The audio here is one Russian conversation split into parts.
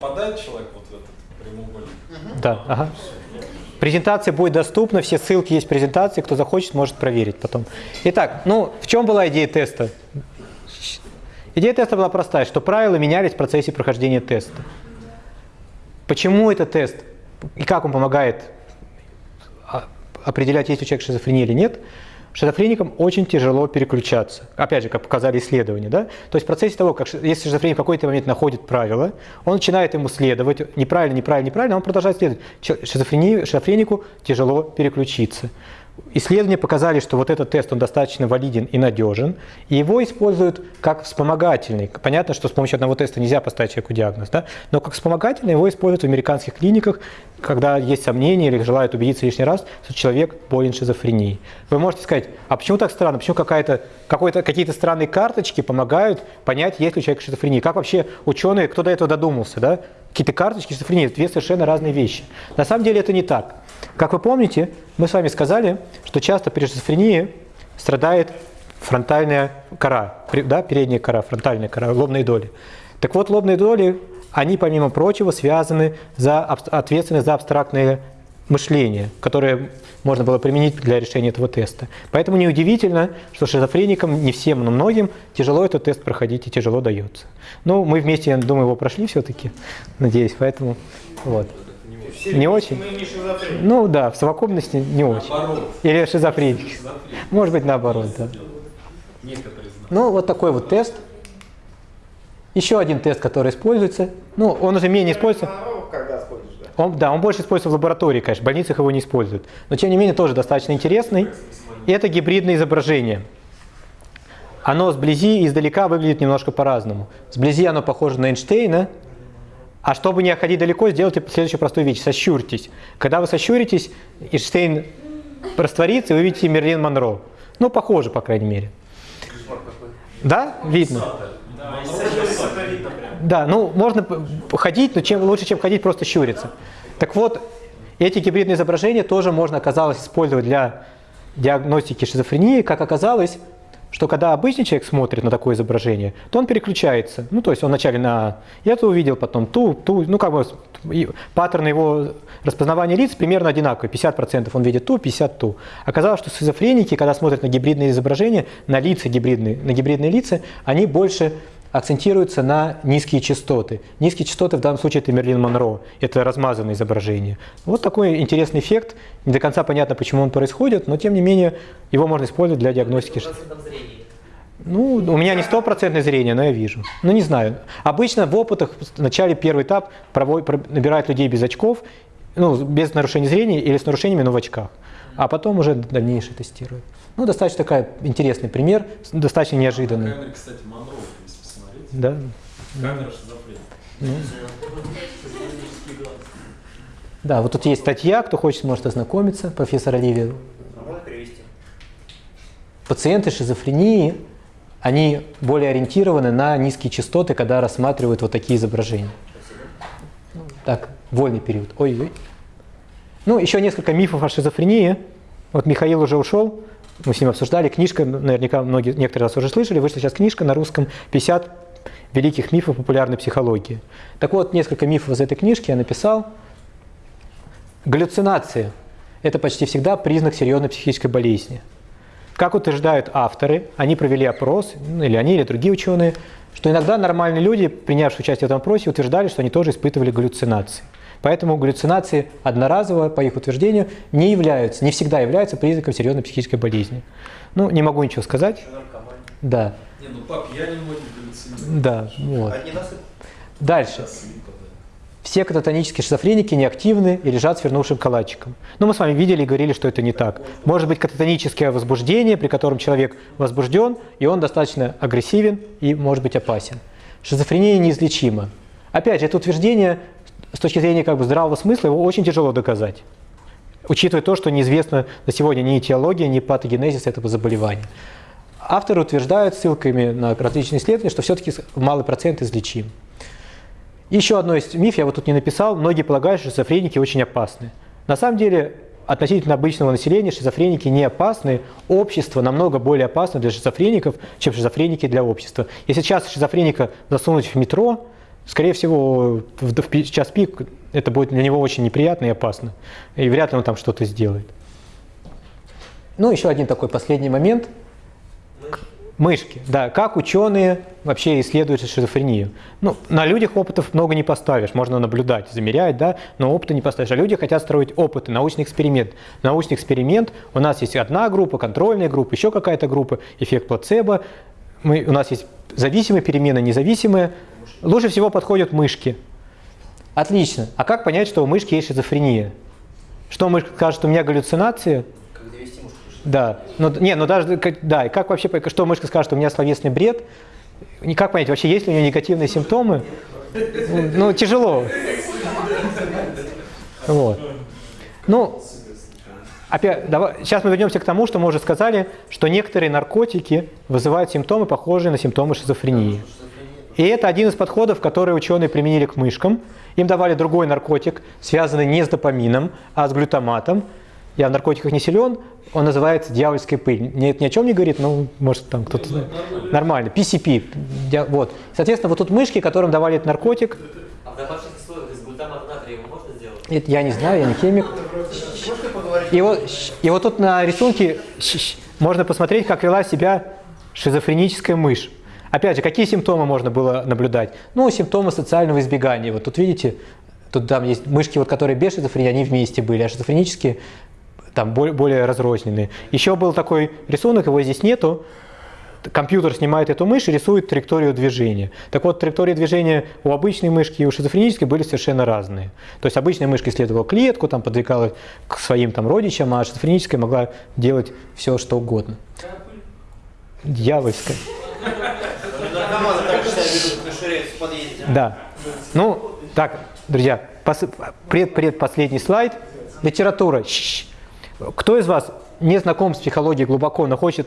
Попадает человек вот в этот прямоугольник? Да, ага. Презентация будет доступна, все ссылки есть в презентации, кто захочет, может проверить потом. Итак, ну в чем была идея теста? Идея теста была простая, что правила менялись в процессе прохождения теста. Почему это тест и как он помогает а, определять, есть у человека шизофрения или нет? Шизофреникам очень тяжело переключаться. Опять же, как показали исследования. Да? То есть в процессе того, как если шизофреник в какой-то момент находит правило, он начинает ему следовать, неправильно, неправильно, неправильно, он продолжает следовать. Шизофренику тяжело переключиться. Исследования показали, что вот этот тест он достаточно валиден и надежен, и его используют как вспомогательный. Понятно, что с помощью одного теста нельзя поставить человеку диагноз, да? но как вспомогательный его используют в американских клиниках, когда есть сомнения или желают убедиться лишний раз, что человек болен шизофренией. Вы можете сказать, а почему так странно, почему какая-то, какие-то странные карточки помогают понять, есть ли у человека шизофрения? Как вообще ученые, кто до этого додумался, да? Какие-то карточки шизофрении, две совершенно разные вещи. На самом деле это не так. Как вы помните, мы с вами сказали, что часто при шизофрении страдает фронтальная кора, да, передняя кора, фронтальная кора, лобные доли. Так вот, лобные доли, они, помимо прочего, связаны за, ответственны за абстрактное мышление, которое можно было применить для решения этого теста. Поэтому неудивительно, что шизофреникам, не всем, но многим, тяжело этот тест проходить и тяжело дается. Ну, мы вместе, я думаю, его прошли все-таки, надеюсь, поэтому вот не очень? Не ну да, в совокупности не очень. Наоборот. Или шизофреник. Может быть наоборот, да. Ну вот такой вот тест. Еще один тест, который используется. Ну, он уже менее используется. Он, да, он больше используется в лаборатории, конечно, в больницах его не используют. Но тем не менее тоже достаточно интересный. И это гибридное изображение. Оно сблизи и издалека выглядит немножко по-разному. Сблизи оно похоже на Эйнштейна, а чтобы не отходить далеко, сделайте следующую простую вещь. Сощурьтесь. Когда вы сощуритесь, Эйнштейн растворится, и вы видите Мерлин Монро. Ну, похоже, по крайней мере. Да, видно. Да, ну, можно ходить, но чем лучше, чем ходить, просто щуриться. Так вот, эти гибридные изображения тоже можно, оказалось, использовать для диагностики шизофрении. Как оказалось, что когда обычный человек смотрит на такое изображение, то он переключается. Ну, то есть он вначале на это увидел, потом ту, ту, ну, как бы паттерн его распознавания лиц примерно одинаковый. 50% он видит ту, 50 ту. Оказалось, что шизофреники, когда смотрят на гибридные изображения, на лица гибридные, на гибридные лица, они больше акцентируется на низкие частоты. Низкие частоты в данном случае это Мерлин Монро, это размазанное изображение. Вот такой интересный эффект. Не до конца понятно, почему он происходит, но тем не менее его можно использовать для диагностики. Ну, у меня не стопроцентное зрение, но я вижу. Ну, не знаю. Обычно в опытах в начале первый этап набирают людей без очков, ну, без нарушения зрения или с нарушениями, но в очках. А потом уже дальнейшее тестируют. Ну, достаточно такой интересный пример, достаточно неожиданный. Камера, кстати, Монро да. Камера шизофрения. Ну. Да, вот тут есть статья, кто хочет, может ознакомиться, профессор Оливия. Пациенты шизофрении, они более ориентированы на низкие частоты, когда рассматривают вот такие изображения. Так, вольный период. Ой-ой. Ну, еще несколько мифов о шизофрении. Вот Михаил уже ушел, мы с ним обсуждали. Книжка, наверняка многие, некоторые раз уже слышали, вышла сейчас книжка на русском «50 великих мифов популярной психологии. Так вот, несколько мифов из этой книжки я написал. Галлюцинации – это почти всегда признак серьезной психической болезни. Как утверждают авторы, они провели опрос, ну, или они, или другие ученые, что иногда нормальные люди, принявшие участие в этом опросе, утверждали, что они тоже испытывали галлюцинации. Поэтому галлюцинации одноразово, по их утверждению, не являются, не всегда являются признаком серьезной психической болезни. Ну, не могу ничего сказать. Да. Не, ну по пьяни галлюцинировать. Да, вот. Дальше. Все кататонические шизофреники неактивны и лежат свернувшим калачиком. Но мы с вами видели и говорили, что это не так. Может быть кататоническое возбуждение, при котором человек возбужден, и он достаточно агрессивен и может быть опасен. Шизофрения неизлечима. Опять же, это утверждение с точки зрения как бы здравого смысла, его очень тяжело доказать. Учитывая то, что неизвестно на сегодня ни этиология, ни патогенезис этого заболевания. Авторы утверждают ссылками на различные исследования, что все-таки малый процент излечим. Еще одно из миф, я вот тут не написал, многие полагают, что шизофреники очень опасны. На самом деле, относительно обычного населения шизофреники не опасны, общество намного более опасно для шизофреников, чем шизофреники для общества. Если сейчас шизофреника засунуть в метро, скорее всего, в, час пик это будет для него очень неприятно и опасно. И вряд ли он там что-то сделает. Ну, еще один такой последний момент. Мышки, да. Как ученые вообще исследуют шизофрению? Ну, на людях опытов много не поставишь, можно наблюдать, замерять, да, но опыта не поставишь. А люди хотят строить опыты, научный эксперимент. Научный эксперимент, у нас есть одна группа, контрольная группа, еще какая-то группа, эффект плацебо. Мы, у нас есть зависимые перемены, независимые. Лучше всего подходят мышки. Отлично. А как понять, что у мышки есть шизофрения? Что мышка скажет, у меня галлюцинации? Да, ну, не, ну даже, да, и как вообще, что мышка скажет, у меня словесный бред, как понять, вообще есть ли у нее негативные симптомы? Ну, тяжело. Вот. Ну, опять, давай, сейчас мы вернемся к тому, что мы уже сказали, что некоторые наркотики вызывают симптомы, похожие на симптомы шизофрении. И это один из подходов, которые ученые применили к мышкам. Им давали другой наркотик, связанный не с допамином, а с глютаматом. Я в наркотиках не силен, он называется дьявольская пыль. Нет, ни о чем не говорит, но может там кто-то знает. Нормально. PCP. Вот. Соответственно, вот тут мышки, которым давали этот наркотик. А в домашних условиях из глутамата натрия можно сделать? Это я не знаю, я не химик. И вот, и вот тут на рисунке можно посмотреть, как вела себя шизофреническая мышь. Опять же, какие симптомы можно было наблюдать? Ну, симптомы социального избегания. Вот тут видите, тут там есть мышки, вот, которые без шизофрении, они вместе были, а шизофренические там более, более разрозненные. Еще был такой рисунок, его здесь нету. Компьютер снимает эту мышь и рисует траекторию движения. Так вот, траектории движения у обычной мышки и у шизофренической были совершенно разные. То есть обычная мышка исследовала клетку, там подвигалась к своим там родичам, а шизофреническая могла делать все, что угодно. Дьявольская. Да. Ну, так, друзья, пред, предпоследний слайд. Литература. Кто из вас не знаком с психологией глубоко, но хочет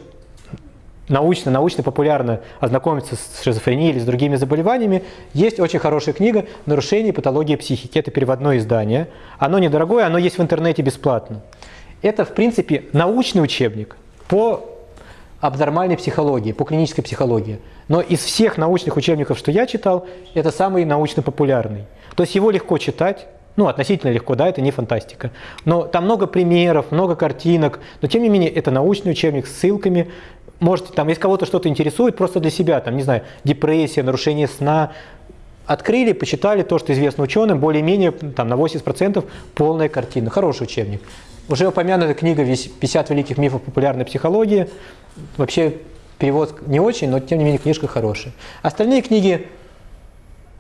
научно, научно, популярно ознакомиться с шизофренией или с другими заболеваниями, есть очень хорошая книга «Нарушение патологии психики». Это переводное издание. Оно недорогое, оно есть в интернете бесплатно. Это, в принципе, научный учебник по абнормальной психологии, по клинической психологии. Но из всех научных учебников, что я читал, это самый научно популярный. То есть его легко читать, ну, относительно легко, да, это не фантастика. Но там много примеров, много картинок, но тем не менее это научный учебник с ссылками. Можете, там, если кого-то что-то интересует, просто для себя, там, не знаю, депрессия, нарушение сна, открыли, почитали то, что известно ученым, более-менее там, на 80% полная картина. Хороший учебник. Уже упомянута книга «50 великих мифов популярной психологии». Вообще перевод не очень, но тем не менее книжка хорошая. Остальные книги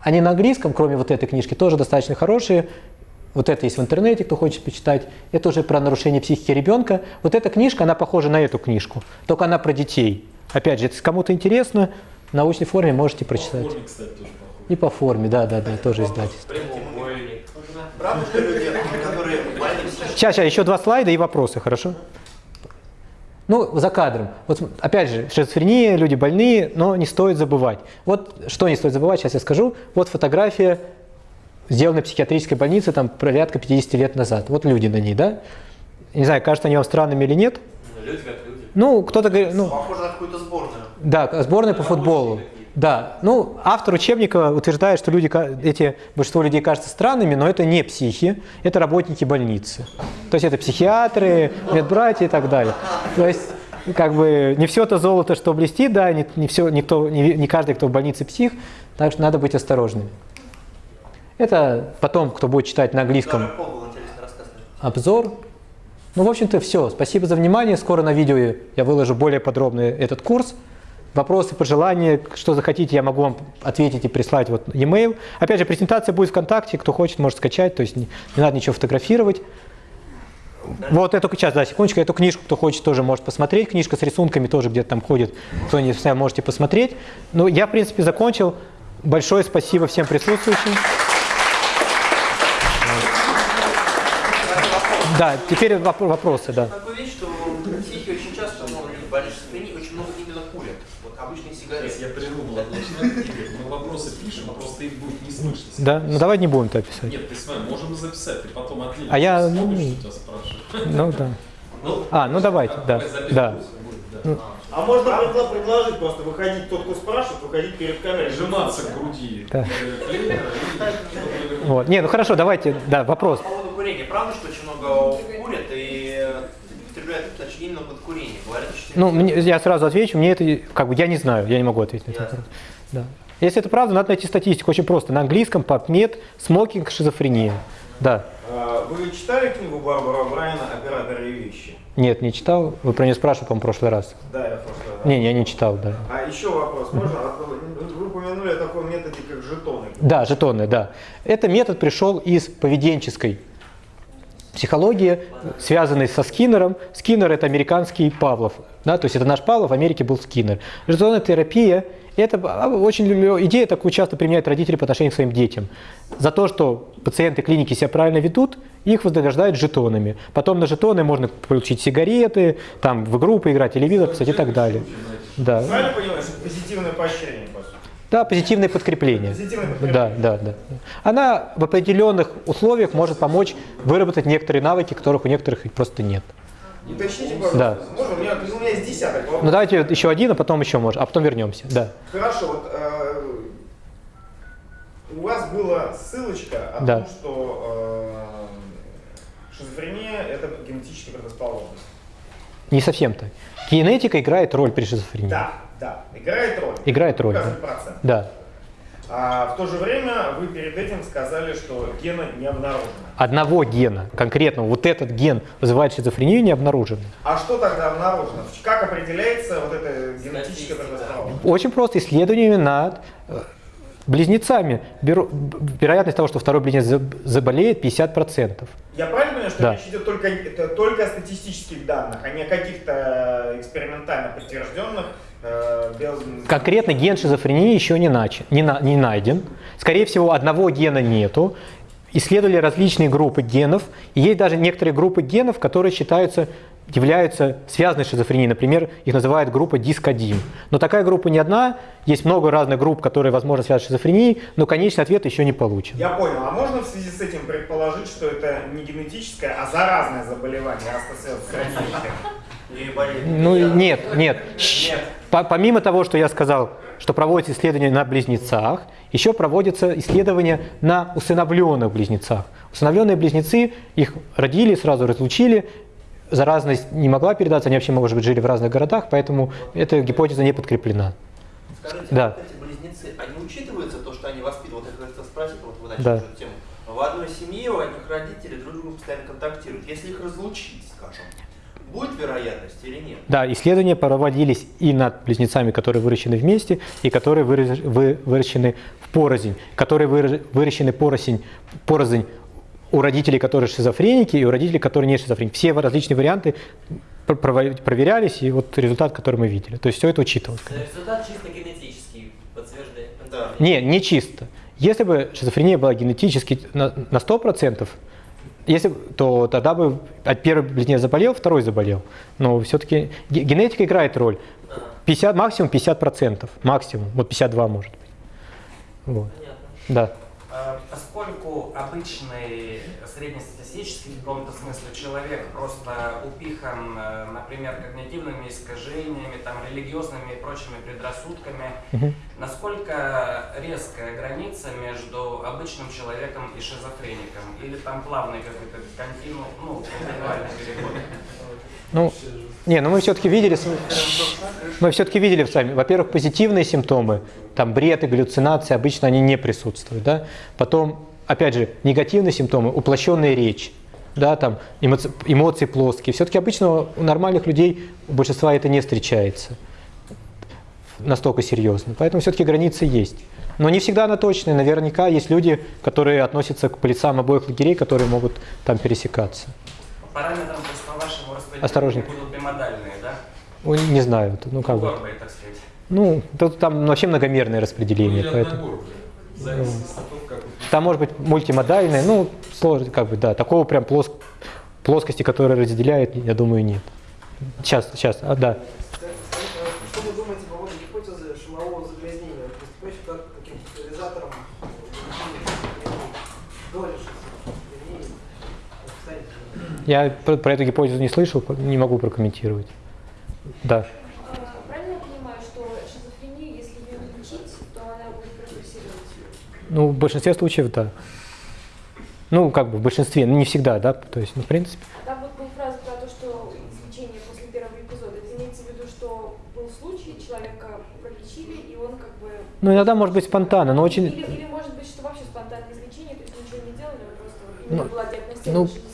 они на английском, кроме вот этой книжки, тоже достаточно хорошие. Вот это есть в интернете, кто хочет почитать. Это уже про нарушение психики ребенка. Вот эта книжка, она похожа на эту книжку, только она про детей. Опять же, если кому-то интересно, в научной форме можете прочитать. По форме, кстати, тоже похоже. И по форме, да, да, да, тоже издательство. Сейчас, сейчас, еще два слайда и вопросы, хорошо? Ну, за кадром. Вот опять же, шизофрения, люди больные, но не стоит забывать. Вот что не стоит забывать, сейчас я скажу. Вот фотография, сделанная в психиатрической больнице там порядка 50 лет назад. Вот люди на ней, да? Не знаю, кажется они вам странными или нет. Ну, люди как люди. Ну, кто-то говорит... Ну, Похоже на какую-то сборную. Да, сборная по футболу. Да, ну, автор учебника утверждает, что люди, эти, большинство людей кажутся странными, но это не психи, это работники больницы. То есть это психиатры, медбратья и так далее. То есть, как бы, не все то золото, что блестит, да, не, не, все, никто, не, не каждый, кто в больнице псих, так что надо быть осторожными. Это потом, кто будет читать на английском обзор. Ну, в общем-то, все. Спасибо за внимание. Скоро на видео я выложу более подробно этот курс. Вопросы, пожелания, что захотите, я могу вам ответить и прислать вот e-mail. Опять же, презентация будет ВКонтакте, кто хочет, может скачать, то есть не, не надо ничего фотографировать. Вот эту сейчас, да, секундочку, эту книжку, кто хочет, тоже может посмотреть. Книжка с рисунками тоже где-то там ходит, кто не знаю, можете посмотреть. Ну, я, в принципе, закончил. Большое спасибо всем присутствующим. Да, теперь вопросы, да. Такую вещь, что психи очень часто, ну, люди больные очень много именно курят обычные сигареты. Я придумал отлично. Мы вопросы пишем, а просто слышно. Да? Ну давай не будем это писать. Нет, ты смотри, можем записать, ты потом отдельно. А я, ну, тебя спрашиваю. Ну да. Ну, а, ну давайте, да, да. Ну, А можно предла- предложить просто выходить, тот, кто спрашивает, выходить перед камерой. Прижиматься к груди Да. э, Вот. Не, ну хорошо, давайте, да, вопрос. По поводу курения. Правда, что очень много курят и употребляют точнее именно под курение? Говорят, что Ну, мне- я сразу отвечу, мне это, как бы, я не знаю, я не могу ответить на этот вопрос. Да. Если это правда, надо найти статистику, очень просто. На английском PubMed, смокинг, шизофрения. Да. А, Вы читали книгу Барбара Брайана «Операторы и вещи»? Нет, не читал. Вы про нее спрашивали, по-моему, в прошлый раз. Да, я в прошлый раз. Не, я не читал, да. А еще вопрос, можно? А Вы упомянули о таком методе, как жетоны. Да, жетоны, да. Это метод пришел из поведенческой психологии, связанной со Скиннером. Скиннер – это американский Павлов. Да, то есть это наш Павлов, в Америке был Скиннер. Жетонная терапия – это очень идея такую часто применяют родители по отношению к своим детям. За то, что пациенты клиники себя правильно ведут, их вознаграждают жетонами. Потом на жетоны можно получить сигареты, там в игру поиграть, телевизор, кстати, и так далее. Да. Правильно это позитивное поощрение, по сути? Да, позитивное подкрепление. Позитивное подкрепление. Да, да, да. Она в определенных условиях может помочь выработать некоторые навыки, которых у некоторых просто нет. Уточните, пожалуйста. Да. Можно? У меня, у меня есть десяток вопросов. Ну давайте еще один, а потом еще можно, а потом вернемся. Да. Хорошо, вот э, у вас была ссылочка о Да. том, что э, шизофрения это генетическая предрасположенность. Не совсем так. Генетика играет роль при шизофрении. Да, да, играет роль. Играет роль, процент. Да. А в то же время вы перед этим сказали, что гена не обнаружено. Одного гена, конкретно вот этот ген вызывает шизофрению, не обнаружен. А что тогда обнаружено? Как определяется вот эта генетическая предрасположенность? Очень просто исследованиями над э, близнецами. Беру- вероятность того, что второй близнец заб- заболеет, 50%. Я правильно понимаю, что Да. речь идет только, это только о статистических данных, а не о каких-то экспериментально подтвержденных э, без... Конкретно ген шизофрении еще не, нач- не, на- не найден. Скорее всего, одного гена нету. Исследовали различные группы генов. И есть даже некоторые группы генов, которые считаются являются связанной шизофренией. Например, их называют группа диск-1. Но такая группа не одна. Есть много разных групп, которые, возможно, связаны с шизофренией, но конечный ответ еще не получен. Я понял. А можно в связи с этим предположить, что это не генетическое, а заразное заболевание, раз это связано с родителями? И болезнь. Ну нет, нет. Нет. По- помимо того, что я сказал, что проводятся исследования на близнецах, еще проводятся исследования на усыновленных близнецах. Усыновленные близнецы, их родили, сразу разлучили, заразность не могла передаться, они вообще, может быть, жили в разных городах, поэтому эта гипотеза не подкреплена. Скажите, Да. вот эти близнецы, они учитываются, то, что они воспитывают, вот я хотел спросить, вот вы начали Да. эту тему. В одной семье у одних родителей друг с другом постоянно контактируют. Если их разлучить, скажем, будет вероятность или нет? Да, исследования проводились и над близнецами, которые выращены вместе, и которые выращены в порознь, которые выращены порознь, порознь у родителей, которые шизофреники, и у родителей, которые не шизофреники. Все различные варианты проверялись, и вот результат, который мы видели. То есть все это учитывалось. Результат чисто генетический подтверждает. Да. Не, не чисто. Если бы шизофрения была генетически на, на 100%, если, то тогда бы от первый близнец заболел, второй заболел. Но все-таки генетика играет роль. 50, максимум 50%. Максимум. Вот 52 может быть. Вот. Понятно. Да. А, Поскольку обычный среднестатистический в каком-то смысле человек просто упихан, э, например, когнитивными искажениями, там, религиозными и прочими предрассудками, Мгм. насколько резкая граница между обычным человеком и шизофреником? Или там плавный какой-то континуум, ну, индивидуальный переход? Ну, не, ну мы все-таки видели, мы все-таки видели с вами, во-первых, позитивные симптомы, там бред и галлюцинации, обычно они не присутствуют, да. Потом, опять же, негативные симптомы, уплощенная речь, да, там эмоци- эмоции плоские. Все-таки обычно у нормальных людей у большинства это не встречается настолько серьезно. Поэтому все-таки границы есть. Но не всегда она точная. Наверняка есть люди, которые относятся к полицам обоих лагерей, которые могут там пересекаться. Параметром, будут бимодальные, да? Ой, Не знаю, ну как бы. Ну, тут там вообще многомерное распределение, Или поэтому вы там может быть мультимодальное, ну, сложно, как бы, да, такого прям плоск- плоскости, которая разделяет, я думаю, нет. Сейчас, сейчас, а, да. Я про, про эту гипотезу не слышал, не могу прокомментировать. Да. Правильно я понимаю, что шизофрения, если ее лечить, то она будет прогрессировать? Ну, в большинстве случаев, да. Ну, как бы в большинстве, но не всегда, да, то есть, ну, в принципе. А там вот была фраза про то, что излечение после первого эпизода. Это имеется в виду, что был случай, человека пролечили, и он как бы... Ну, иногда может быть спонтанно, но очень... Или, или может быть, что вообще спонтанное излечение, то есть ничего не делали, просто ну, была ну, диагностирована ну,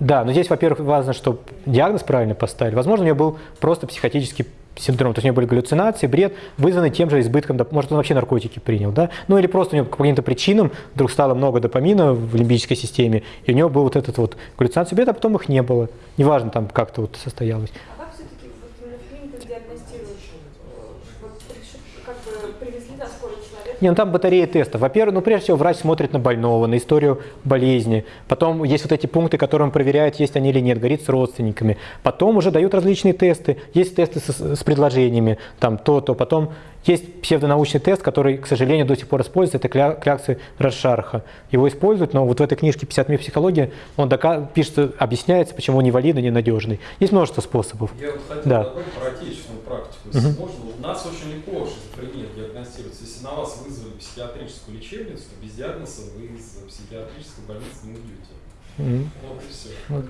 да, но здесь, во-первых, важно, чтобы диагноз правильно поставили. Возможно, у нее был просто психотический синдром, то есть у нее были галлюцинации, бред, вызванный тем же избытком, может, он вообще наркотики принял, да, ну или просто у него по каким-то причинам вдруг стало много допамина в лимбической системе, и у него был вот этот вот галлюцинация, бред, а потом их не было. Неважно там как-то вот состоялось. А как все-таки вот именно в клиниках диагностируют? Э, Вот приш- как бы привезли на скорую человека, Не, ну там батарея тестов. Во-первых, ну прежде всего врач смотрит на больного, на историю болезни. Потом есть вот эти пункты, которые он проверяет, есть они или нет, говорит с родственниками. Потом уже дают различные тесты. Есть тесты с, с предложениями, там то-то. Потом есть псевдонаучный тест, который, к сожалению, до сих пор используется, это кля- кляксы Расшарха. Его используют, но вот в этой книжке «50 миф психологии» он пишется, объясняется, почему он невалидный, ненадежный. Есть множество способов. Я вот хотел Да. добавить про отечественную практику. Если можно, у нас очень легко шизофрения диагностируется. Если на вас вызвали психиатрическую лечебницу, то без диагноза вы из психиатрической больницы не уйдете. Мгм. Вот и все. Вот.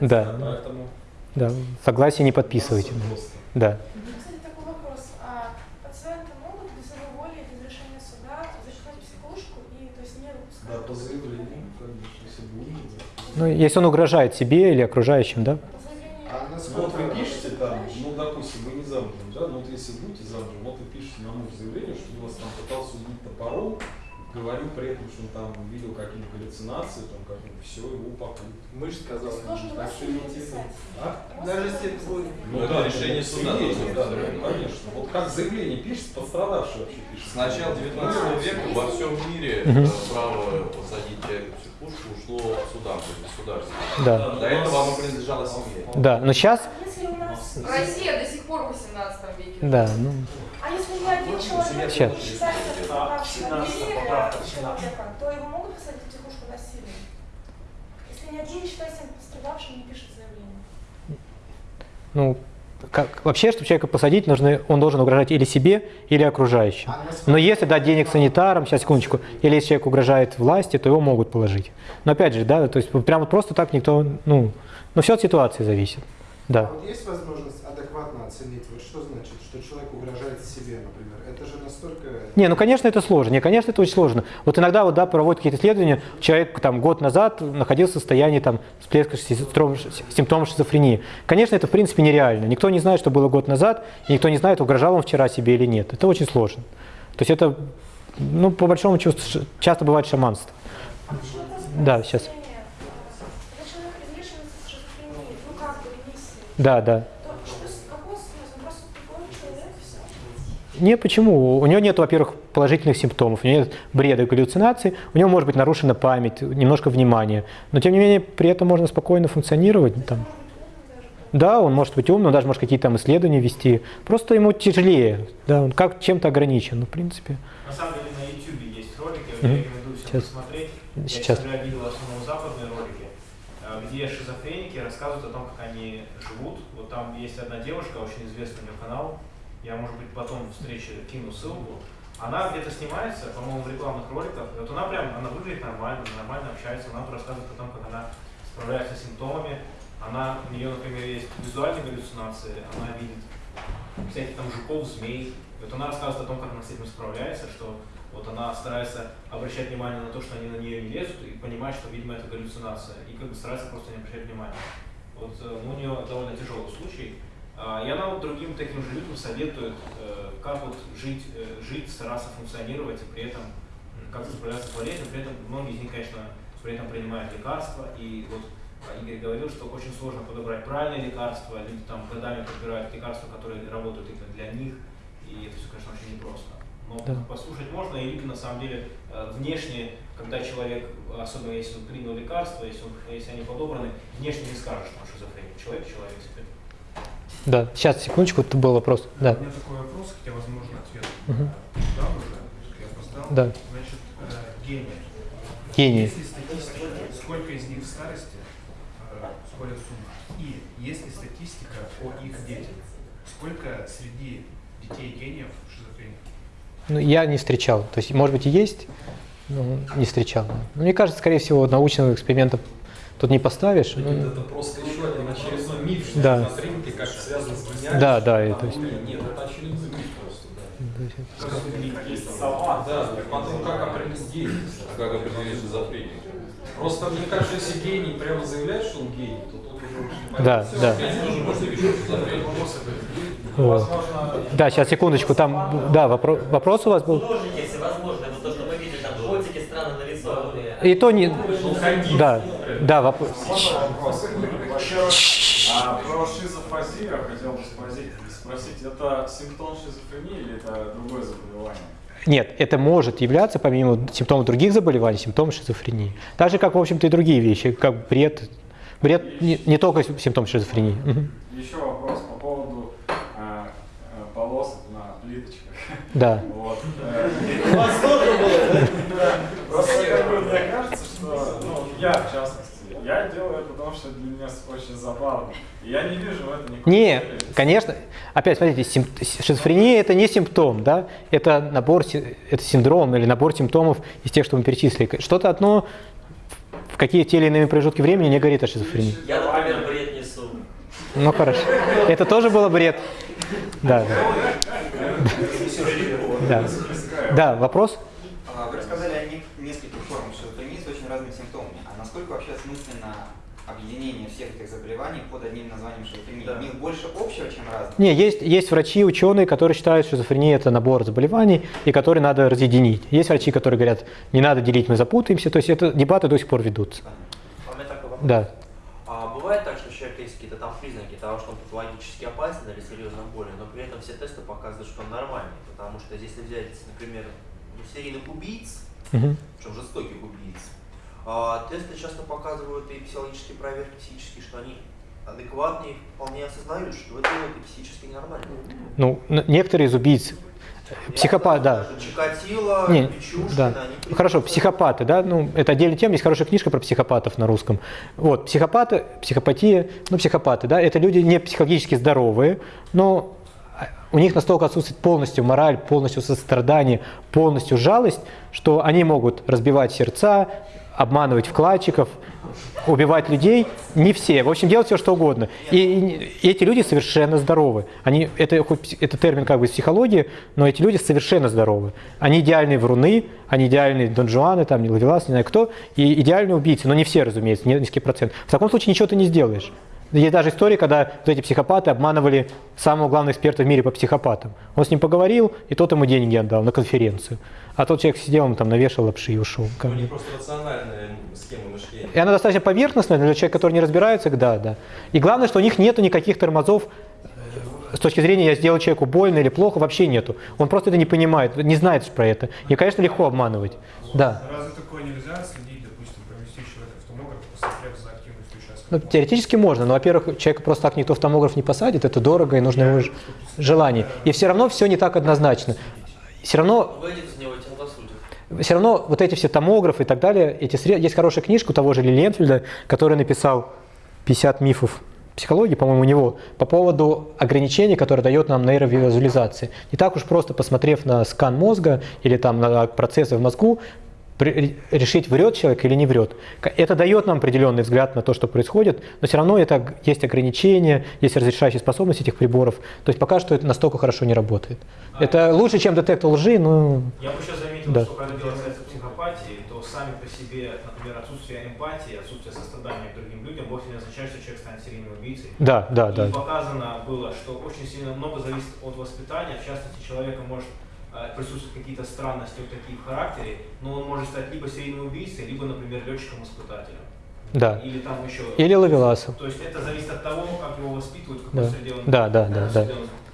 Да, Поэтому да, согласие не подписывайте. Да. Кстати, такой вопрос. А пациенты могут без его воли, без решения суда зачитать психушку и то есть не Да, по заявлению, конечно, если будет. да. Ну, если он угрожает себе или окружающим, да? А Вот насколько вы пишете там, ну, допустим, вы не замужем, да, ну вот если будете замужем, вот вы пишете на муж заявление, что он вас там пытался убить топором, говорю при этом, что он там увидел какие-то галлюцинации, там как все, его упакуют. Мы же сказали, сложно так что насильно не писать. А? Даже если. Ну, да, решение ну, суда должно быть да, конечно. Вот как заявление пишет, пострадавший вообще пишет. С начала 19 века во всем мире э, право посадить человека в психушку ушло судам, то есть государству. Да. До этого оно принадлежало семье. Да, но сейчас, Если у нас... Россия до сих пор в 18 веке. да, ну, А если ни один человек не считается А, пострадавшим 17 насилия поправка, человека, то его могут посадить в психушку? Ни один не считается пострадавшим, не пишет заявление. ну, как, вообще, чтобы человека посадить, нужно, он должен угрожать или себе, или окружающим. А Но если дать денег санитарам, сейчас секундочку, или если человек угрожает власти, то его могут положить. Но опять же, да, то есть вот прямо просто так никто, ну, но все от ситуации зависит. А Да. вот есть возможность адекватно оценить, вот что значит, что человек угрожает себе, например? Это же настолько... Не, ну, конечно, это сложно. Не, конечно, это очень сложно. Вот иногда вот, да, проводят какие-то исследования, человек там год назад находился в состоянии там всплеска симптом- симптомов шизофрении. Конечно, это в принципе нереально. Никто не знает, что было год назад, и никто не знает, угрожал он вчера себе или нет. Это очень сложно. То есть это, ну, по большому чувству, часто бывает шаманство. А Да, сейчас. лечение. Когда человек излечивается с шизофренией, ну как бы ремиссии, Да, да. то что, с- какой смысл? Он просто тупой человек, все. Не, почему? У него нет, во-первых, положительных симптомов, у него нет бреда, галлюцинаций, у него может быть нарушена память, немножко внимания, но тем не менее при этом можно спокойно функционировать. Там. Да, он может быть умным, даже может какие-то там исследования вести, просто ему тяжелее, да, он как чем-то ограничен, ну, в принципе. На самом деле на YouTube есть ролики, я рекомендую всем Сейчас. посмотреть. Сейчас. Я видел в основном западные ролики, э, где шизофреники рассказывают о том, как они живут. Вот там есть одна девушка, очень известный у нее канал. Я, может быть, потом встрече кину ссылку. Она где-то снимается, по-моему, в рекламных роликах. И вот она прям, она выглядит нормально, нормально общается, она рассказывает о том, как она справляется с симптомами. Она, у нее, например, есть визуальные галлюцинации, она видит всяких там жуков, змей. И вот она рассказывает о том, как она с этим справляется, что вот она старается обращать внимание на то, что они на нее не лезут, и понимать, что, видимо, это галлюцинация, и как бы старается просто не обращать внимания. Вот э, ну, у нее довольно тяжелый случай. А, И она вот другим таким же людям советует, э, как вот жить, э, жить, стараться функционировать и при этом как-то справляться с болезнью. При этом многие из них, конечно, при этом принимают лекарства. И вот а, Игорь говорил, что очень сложно подобрать правильные лекарства. Люди там годами подбирают лекарства, которые работают именно для них. И это все, конечно, очень непросто. Но Да. послушать можно, и люди на самом деле э, внешне, когда человек, особенно если он принял лекарства, если, он, если они подобраны, внешне не скажешь, что он шизофреник. Человек человек себе. Да, сейчас, секундочку, это был вопрос. Да. У меня такой вопрос, хотя, возможно, ответ э, дал уже, я опоздал. Да. Значит, э, гений. Гении. Есть ли статистика, сколько из них в старости э, сходят с ума? И есть ли статистика о их детях? Сколько среди детей гениев шизофреников? Ну, я не встречал. То есть, может быть, и есть, но не встречал. Но мне кажется, скорее всего, научного эксперимента тут не поставишь. Нет, ну, это просто еще один очередной миф, что Да. на рынке как связано с гениальностью. Да, да, и то есть- Нет, это очередной миф просто, да. есть- Есть сама, да, потом как определить. А как определить шизофрению? Просто мне кажется, если гений прямо заявляет, что он гений, то тут уже очень Да, да. Тоже можно решить шизофрению. Вот. Да, сейчас, секундочку, там, да, вопрос, вопрос у вас был? Художники всевозможные, вот то, что вы видели, там котики странно нарисованные. И то не... Да, да, вопрос. А про шизофазию я хотел бы спросить, спросить, это симптом шизофрении или это другое заболевание? Нет, это может являться, помимо симптомов других заболеваний, симптомом шизофрении. Так же, как, в общем-то, и другие вещи, как бред. Бред не, не только симптом шизофрении. Еще вопрос по поводу а, а, полосок на плиточках. Да. Вот. э, У вас тоже было, да? Просто как бы мне кажется, что, ну, я в частности, я делаю это потому, что для меня очень забавно. И я не вижу в этом никакой Не, конечно. Опять, смотрите, сим- шизофрения это не симптом, да? Это набор, это синдром или набор симптомов из тех, что мы перечислили. Что-то одно в какие те или иные промежутки времени не говорит о шизофрении. Я, например, бред несу. Ну хорошо. Это тоже было бред. Да, да. Да. Да, вопрос? А, Вы рассказали о не- нескольких формах шизофрении с очень разными симптомами. А насколько вообще осмысленно объединение всех этих заболеваний под одним названием шизофрении? У них больше Не, есть, есть врачи, ученые, которые считают, что шизофрения это набор заболеваний, и которые надо разъединить. Есть врачи, которые говорят, не надо делить, мы запутаемся. То есть это дебаты до сих пор ведутся. А у меня такой вопрос. Да. А бывает так, что у человека есть какие-то там признаки того, что он патологически опасен или серьезно болен, но при этом все тесты показывают, что он нормальный. Потому что если взять, например, ну, серийных убийц, Мгм. причем жестоких убийц, а, тесты часто показывают и психологические проверки психические, что они адекватные, вполне осознают, что это и психически нормально. Ну, некоторые из убийц, психопат, да. Чикатило, Не, Печушкина, да. они Ну, Хорошо, психопаты, да, ну, это отдельная тема, есть хорошая книжка про психопатов на русском. Вот, психопаты, психопатия, ну, психопаты, да, это люди не психологически здоровые, но а, у них настолько отсутствует полностью мораль, полностью сострадание, полностью жалость, что они могут разбивать сердца, обманывать вкладчиков, убивать людей, не все, в общем, делать все, что угодно. И, и эти люди совершенно здоровы. Они, это, хоть это термин как бы из психологии, но эти люди совершенно здоровы. Они идеальные вруны, они идеальные Дон Жуаны, там, не Лавелас, не знаю кто, и идеальные убийцы, но не все, разумеется, не- низкий процент. В таком случае ничего ты не сделаешь. Есть даже история, когда вот эти психопаты обманывали самого главного эксперта в мире по психопатам. Он с ним поговорил, и тот ему деньги отдал на конференцию. А тот человек сидел, он там навешал лапши и ушел. У них просто рациональная схема мышления. И она достаточно поверхностная для человека, который не разбирается, да, да. И главное, что у них нету никаких тормозов с точки зрения я сделал человеку больно или плохо, вообще нету. Он просто это не понимает, не знает про это. И, конечно, легко обманывать. Да. Разве такое нельзя следить, допустим, провести человека в томограф, посмотрев за активностью участка? Ну, теоретически можно, но, во-первых, человека просто так никто в томограф не посадит, это дорого и нужно его желание. И все равно все не так однозначно. Все равно все равно вот эти все томографы и так далее, эти сред... есть хорошая книжка у того же Лиленфельда, который написал 50 мифов психологии, по-моему, у него, по поводу ограничений, которые дает нам нейровизуализация. Не так уж просто, посмотрев на скан мозга или там на процессы в мозгу, решить, врет человек или не врет. Это дает нам определенный взгляд на то, что происходит, но все равно это есть ограничения, есть разрешающие способности этих приборов. То есть пока что это настолько хорошо не работает. Это лучше, чем детектор лжи, но... Я бы еще заметил, Да. что когда дело касается психопатии, то сами по себе, например, отсутствие эмпатии, отсутствие сострадания к другим людям вовсе не означает, что человек станет серийным убийцей. Да, да, И да. показано было, что очень сильно много зависит от воспитания. В частности, человека может э, присутствовать какие-то странности вот такие в характере, но он может стать либо серийным убийцей, либо, например, летчиком-испытателем. Да. Или там еще... Или ловеласом. То есть это зависит от того, как его воспитывают, в какой Да, среде он да, да, да,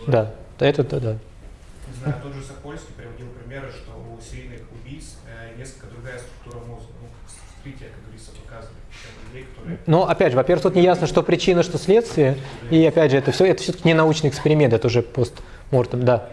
да, да, это да, да. Не знаю, тот же Сокольский приводил примеры, что у серийных убийц э, несколько другая структура мозга. Ну, вскрытие, как говорится, показывает. Чем людей, которые... Но опять же, во-первых, тут не ясно, что причина, что следствие. И опять же, это все, это все-таки не научный эксперимент, это уже постмортем, да.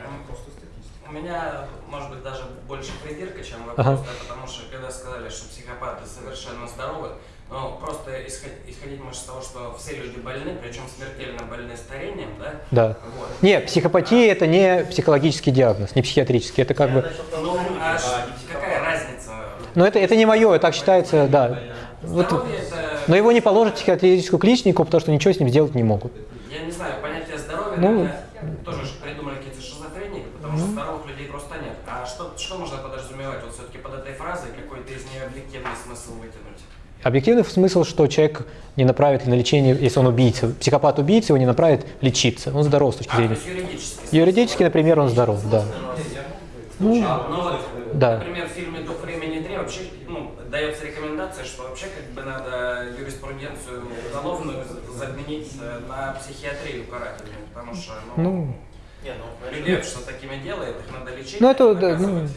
У меня, может быть, даже больше придирка, чем Ага. вопрос, да, потому что когда сказали, что психопаты совершенно здоровы. Но просто исход- исходить можно с того, что все люди больны, причем смертельно больны старением, да? Да. Вот. Не, психопатия это не психологический диагноз, не психиатрический, это как бы... Ну, а ш- какая разница? Но это, это не мое, так считается, да. Вот, Здоровье это- но его не положат в психиатрическую клинику, потому что ничего с ним сделать не могут. Я не знаю, понятие здоровья, Ну, наверное, тоже ж придумали какие-то шизофреники, потому что здоровых людей просто нет. А что, можно подразумевать вот все-таки под этой фразой, какой-то из нее объективный смысл вытянуть? Объективный смысл, что человек не направит на лечение, если он убийца. Психопат-убийца его не направит лечиться. Он здоров с точки А, то зрения. юридически. Юридически, например, он здоров, да. Ну, Ну вот, да. например, в фильме «Дух времени 3» вообще ну, дается рекомендация, что вообще как бы надо юриспруденцию уголовную заменить э, на психиатрию карательную, потому что ну, Ну, Не, ну, людей, что такими делает, ну это, а да, ну,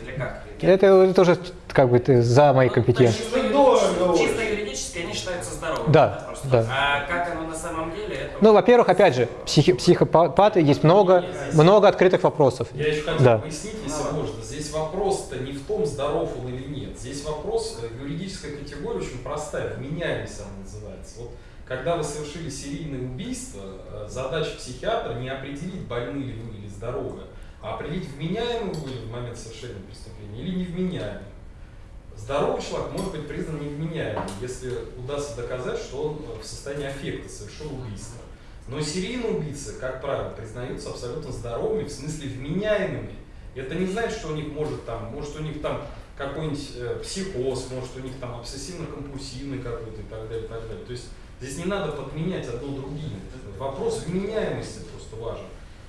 это, это уже как бы ты за моей компетенцией. Чисто, юридически- чисто юридически они считаются здоровыми. Да, просто. да. А как оно на самом деле, это Ну, во-первых, опять же, психи- психопаты есть много, много открытых вопросов. Я еще хотел Да. пояснить, если можно. Здесь вопрос-то не в том, здоров он или нет. Здесь вопрос, э, юридическая категория очень простая, вменяемость она называется. Вот когда вы совершили серийное убийство, э, задача психиатра не определить, больны ли вы или здоровы, а определить, вменяемы вы в момент совершения преступления или невменяемы. Здоровый человек может быть признан невменяемым, если удастся доказать, что он э, в состоянии аффекта совершил убийство. Но серийные убийцы, как правило, признаются абсолютно здоровыми, в смысле вменяемыми. Это не значит, что у них может там, может у них там какой-нибудь э, психоз, может у них там обсессивно-компульсивный какой-то и так далее, и так далее. То есть здесь не надо подменять одно другим. Вопрос вменяемости просто важен.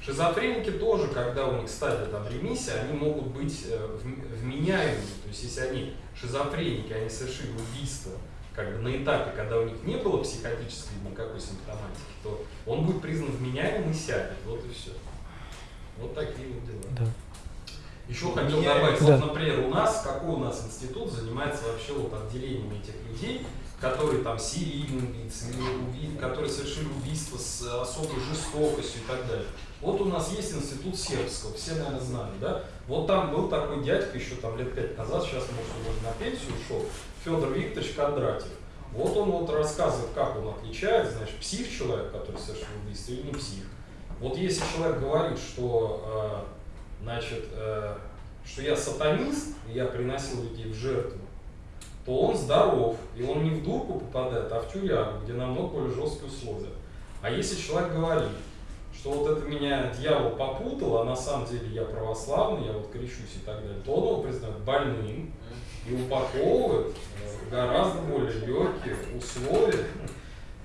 Шизофреники тоже, когда у них стадия там ремиссия, они могут быть э, вм- вменяемыми. То есть если они шизофреники, они совершили убийство как бы на этапе, когда у них не было психотической никакой симптоматики, то он будет признан вменяемым и сядет. Вот и все. Вот такие вот дела. Да. Еще хотел добавить, Да. вот, например, у нас, какой у нас институт занимается вообще вот отделением этих людей, которые там серийные убийцы, которые совершили убийство с особой жестокостью и так далее. Вот у нас есть институт сербского, все, наверное, знали, да? Вот там был такой дядька еще там лет пять назад, сейчас, может, уже на пенсию ушел, Федор Викторович Кондратьев. Вот он вот рассказывает, как он отличает, значит, псих человек, который совершил убийство, или не псих. Вот если человек говорит, что, э, значит, э, что я сатанист, и я приносил людей в жертву, то он здоров, и он не в дурку попадает, а в тюрягу, где намного более жесткие условия. А если человек говорит, что вот это меня дьявол попутал, а на самом деле я православный, я вот крещусь и так далее, то он его признает больным и упаковывает э, в гораздо более легкие условия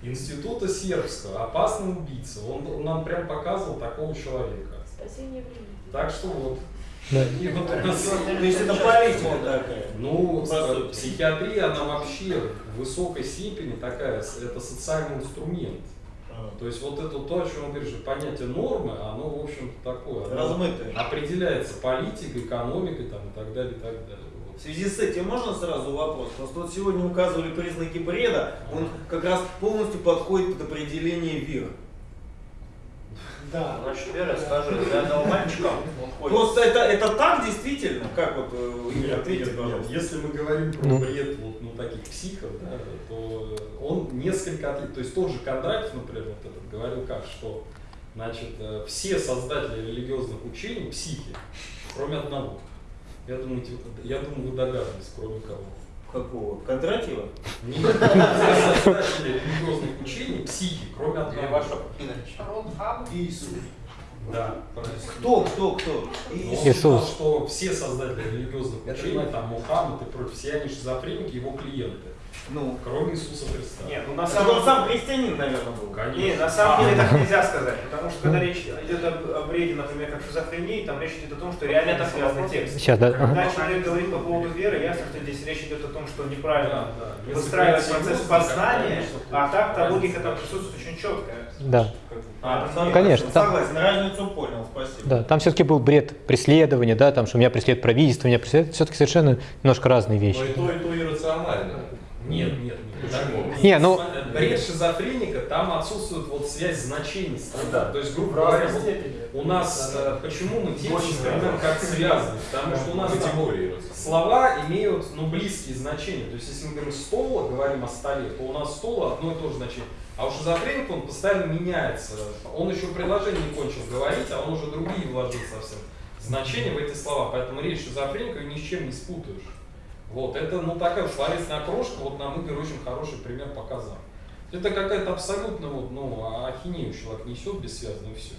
института сербского, опасный убийца. Он, он нам прям показывал такого человека. Спасение времени. Так что вот. Да. И вот у нас- То есть это политика такая. Ну, э, психиатрия, она вообще в высокой степени такая, это социальный инструмент. То есть вот это то, о чем что понятие нормы, оно, в общем-то, такое. Размытое. Определяется политикой, экономикой там, и так далее, и так далее. В связи с этим можно сразу вопрос? Просто вот сегодня указывали признаки бреда, он как раз полностью подходит под определение ВИР. Да. Значит, Вера, скажи, для одного мальчика он ходит. Просто это, это так действительно? Как вот э, Игорь, ответьте, пожалуйста. Если мы говорим про Ну. бред вот, ну, таких психов, да, то он несколько отличий. То есть тот же Кондратьев, например, вот этот, говорил как, что значит, э, все создатели религиозных учений психи, кроме одного. Я думаю, те- я думаю, вы догадываетесь, кроме кого. Какого? Кондратьева? Нет, все создатели религиозных учений психи, кроме одного. Иисус. Да. Кто, кто, кто? Ну, Иисус. Он считал, что все создатели религиозных учений, там Мухаммад и прочее, все они шизофреники, его клиенты. Ну. Кроме Иисуса Христа. Нет, ну на Это самом он сам христианин, наверное, был. Конечно. Не, на самом деле так нельзя сказать, потому что когда речь идет об, о бреде, например, как шизофрении, там речь идет о том, что реально так связанный текст. Сейчас, да, Когда ага. человек говорит по поводу веры, ясно, что здесь речь идет о том, что неправильно Да, выстраивать процесс познания, а так-то логика там присутствует очень четкая. Да. А, Поэтому- Конечно, там- Согласен, разницу понял, спасибо. Да, там все-таки был бред преследования, да, там, что меня преследует правительство, меня преследует, все-таки совершенно немножко разные вещи. Но и то, и то иррационально. Нет, нет, нет. Так, Не, ну- Бред шизофреника, там отсутствует вот связь значений. Да. То есть, грубо говоря, вот у нас, э, почему мы воспринимаем как связаны? Потому что у нас там Категории. слова имеют ну, близкие значения. То есть, если мы говорим стол, говорим о столе, то у нас стол одно и то же значение. А у шизофреника он постоянно меняется. Он еще предложение не кончил говорить, а он уже другие вложил совсем значения в эти слова. Поэтому речь шизофреника ни с чем не спутаешь. Вот, это, ну, такая словесная окрошка, вот нам Игорь очень хороший пример показал. Это какая-то абсолютно, вот, ну, ахинею человек несет бессвязно и все.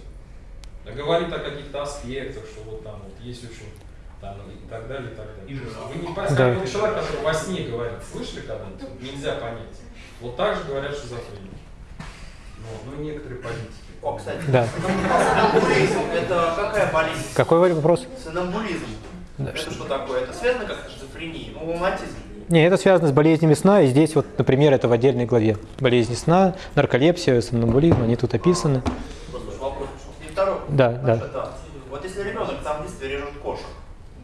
Да говорит о каких-то аспектах, что вот там вот есть очень, там, и так далее, и так далее. Вы не понимаете, Да. человек, который во сне говорит, слышали когда-нибудь? Нельзя понять. Вот так же говорят шизофреники. Ну, ну и некоторые политики. О, кстати, Да. сомнамбулизм – это какая болезнь? Какой вопрос? Сомнамбулизм. Да, Это что- что такое? Это связано как-то с шизофренией? Ну, лунатизм. Не, это связано с болезнями сна, и здесь вот, например, это в отдельной главе. Болезни сна, нарколепсия, сомнамбулизм, они тут описаны. Вопрос. И второй. Да, да. Это, вот если ребенок там в детстве режет кошек,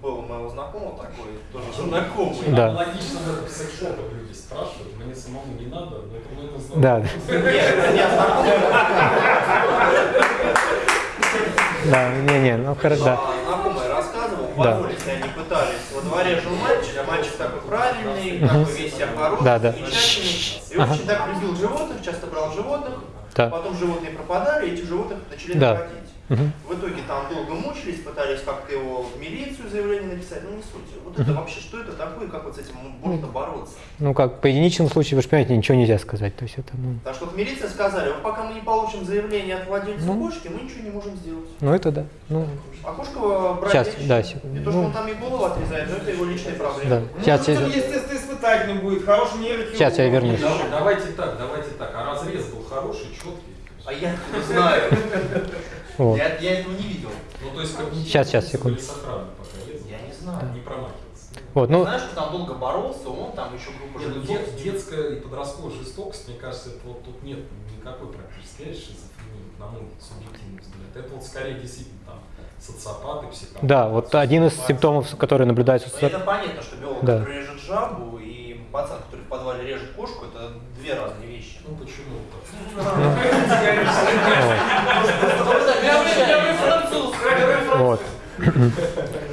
был у моего знакомого такой, тоже знакомый. Да. Аналогично в люди спрашивают, мне самому не надо, но это моему знакомому. Да. Нет, это не Да, не-не, ну хорошо, да. Да. они пытались. Во дворе жил мальчик, а мальчик такой правильный, Мгм. такой весь себя хороший, Да, да. замечательный. И Ага. очень так любил животных, часто брал животных. Да. Потом животные пропадали, и этих животных начали Да. находить. В итоге там долго мучились, пытались как-то его в милицию заявление написать, ну не суть. Вот это вообще, что это такое, как вот с этим можно бороться? Ну как, по единичному случаю, вы же понимаете, ничего нельзя сказать. То есть это, ну, Потому что вот милиция сказали, вот пока мы не получим заявление от владельца Ну. кошки, мы ничего не можем сделать. ну это да. Ну, А кошка брать Сейчас, нечего. да, секунду. И то, что Ну. он там и голову отрезает, но это его личные проблемы. Да. Ну, Сейчас, это сейчас. естественно будет, хороший нейрохирург. Сейчас я вернусь. Давай- Давайте так, давайте так. А разрез был хороший, четкий. А я откуда знаю? Вот. Я, я этого не видел. Ну, то есть когнитивные Сейчас, сейчас, секунду. пока? Я не знаю. Не промахиваться. Вот, ну, Знаешь, что там долго боролся, он там еще группа Нет, ну, дет- детская и подростковая жестокость, мне кажется, это вот тут нет никакой практически шизофренией, на мой субъективный взгляд. Это вот скорее действительно там социопаты, психопаты. да, вот один из симптомов, которые наблюдаются. Это понятно, что биолог, Да. который режет жабу, и пацан, который в подвале режет кошку, это две разные вещи. Ну почему? Вот.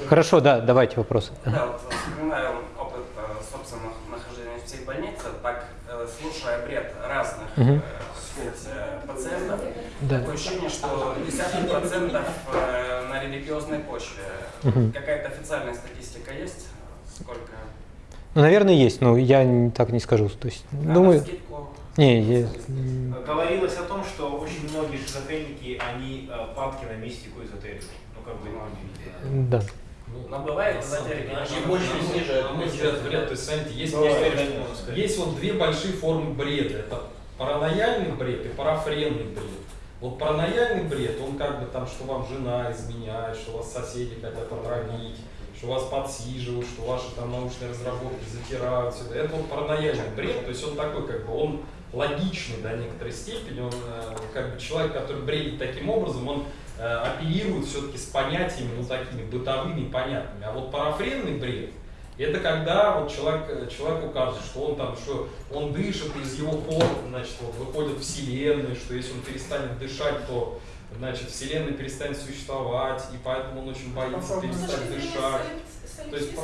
Хорошо, да, давайте вопросы. Да, вот вспоминаю опыт э, собственного нахождения в психбольнице, так э, слушая бред разных э, пациентов, такое ощущение, что десятки процентов на религиозной почве. Какая-то официальная статистика есть? Ну, наверное, есть, но я так не скажу. То есть, думаю, навскидку? не, я- м, Говорилось о том, что очень многие шизофреники, они э, падки на мистику эзотерику. Ну, как бы, ну, да. Но бывает на больше ниже, На мой взгляд, вряд ли. То есть, есть, есть вот две большие формы бреда. Это паранояльный бред и парафренный бред. Вот паранояльный бред, он как бы там, что вам жена изменяет, что вас соседи хотят отравить, что вас подсиживают, что ваши там научные разработки затирают. всё это. Это вот паранояльный бред, то есть он такой как бы, он логичный до некоторой степени, он э, как бы человек, который бредит таким образом, он э, оперирует все-таки с понятиями, ну такими бытовыми, понятными. А вот парафренный бред, это когда вот человек, э, человеку кажется, что он там, что он дышит, из его пор, значит, вот выходит вселенная, что если он перестанет дышать, то значит, вселенная перестанет существовать, и поэтому он очень боится перестать дышать. То есть, по-